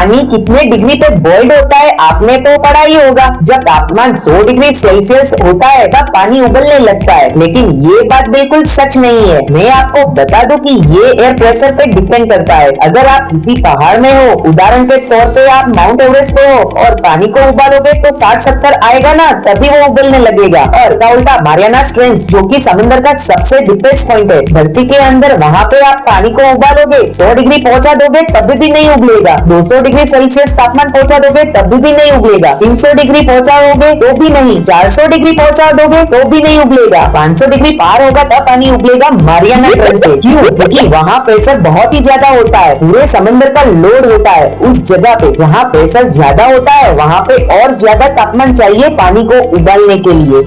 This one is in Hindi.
पानी कितने डिग्री पे बॉइल्ड होता है, आपने तो पढ़ा ही होगा। जब तापमान 100 डिग्री सेल्सियस होता है, तब पानी उबलने लगता है। लेकिन ये बात बिल्कुल सच नहीं है। मैं आपको बता दूँ कि ये एयर प्रेशर पे डिपेंड करता है। अगर आप किसी पहाड़ में हो, उदाहरण के तौर पे आप माउंट एवरेस्ट पे हो, और पानी को उबालोगे तो 60-70 आएगा ना, तभी वो उबलने लगेगा। और उल्टा मारियाना स्ट्रेंस जो की समुद्र का सबसे डीपेस्ट पॉइंट है, धरती के अंदर वहाँ पे आप पानी को उबालोगे, सौ डिग्री पहुँचा दोगे, तभी भी नहीं उबलेगा। 200 डिग्री सेल्सियस तापमान पहुँचा दोगे, तब भी नहीं उबलेगा 300 डिग्री पहुंचाओगे तो भी नहीं। 400 डिग्री पहुँचा दोगे तो भी नहीं उबलेगा 500 डिग्री पार होगा, तब पानी उगलेगा। मारियाना ट्रेंच से। क्यों? क्योंकि वहाँ प्रेशर बहुत ही ज़्यादा होता है। पूरे समंदर का लोड होता है। उस जगह पे जहाँ प्रेशर ज़्यादा होता है, वहाँ पे और ज़्यादा तापमान चाहिए पानी को उबालने के लिए।